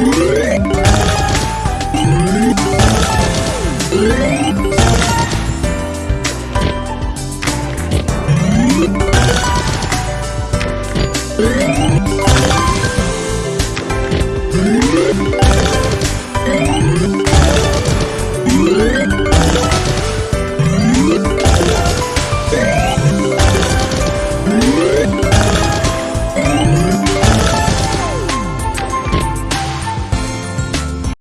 Yeah.